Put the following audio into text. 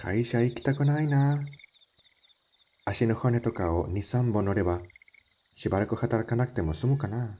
会社行きたくないな。足の骨とかを2、3本乗れば、しばらく働かなくても済むかな。